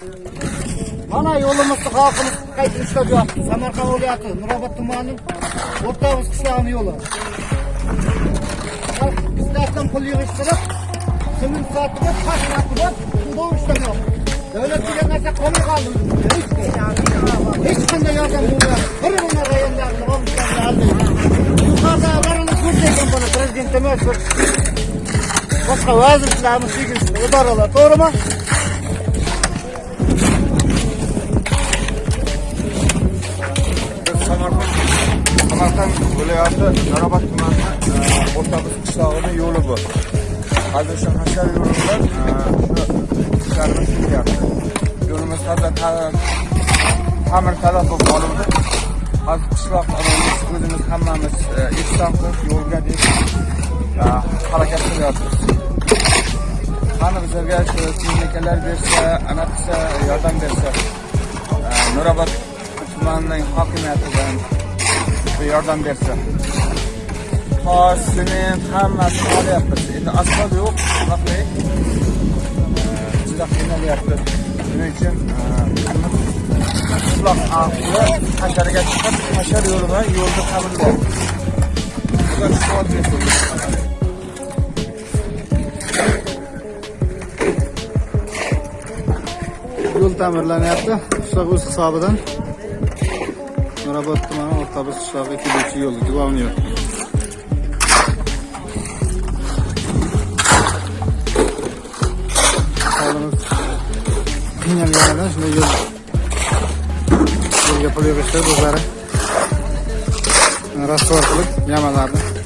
Mana yo'limizni xalqimiz qayta işlep yotibdi samarqand viloyati Nurobod tumani o'rtamiz qishlog'ini yo'li. xalq bizlardan pul yig'ishtirib, sement sotib, tash qilib bu ishlab yaptı. Davlat degan narsa qolmay qoldi. Hech qanday yordam bo'lmayapti. Bir bir rayonlarni olishdan yuqorida Yuqoridagilarni ko'rsagan buni prezident emas, boshqa vazirlarimiz tegishli idoralar, to'g'rimi? Samarqand viloyati Nurobod tumani O'rtamiz qishlog'ining yo'li bu. Hozir shu hashar yo'li bilan shu ishlarni qilyapti. Yo'limiz hozir ta'mir talab bo'lib qoldi. Hozir qishloq aholisi o'zimiz hammamiz ehson qilib yo'lga deb harakat qilyapmiz. Qani bizlarga shu texnikalar bersa, ana qilsa, yordam bersa, Nurobod tumanining hokimiyatidan bir yordam bersa. Tosh, sement hammasi olyapmiz. Endi asfalt yo'q, vaqtli. Juda qiynalyapti. Shuning uchun e, qishloq ahli hasharaga chiqib, hashar yo'li bilan yo'lni ta'minlayapti. Yo'l ta'mirlanyapti qishloq o'z hisobidan Nurobod tumani O'rtabiz qishlog'iga keluvchi yo'l главный yo'l aholimiz qiynalganidan shunday yo'l yo'lga pul yig'ishtirib o'zlari rasvor qilib yamalarni